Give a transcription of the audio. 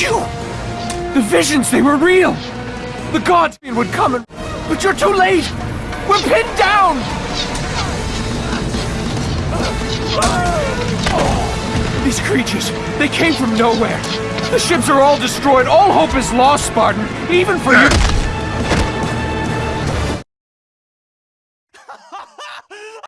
you! The visions, they were real! The gods would come and... But you're too late! We're pinned down! These creatures, they came from nowhere. The ships are all destroyed. All hope is lost, Spartan. Even for you.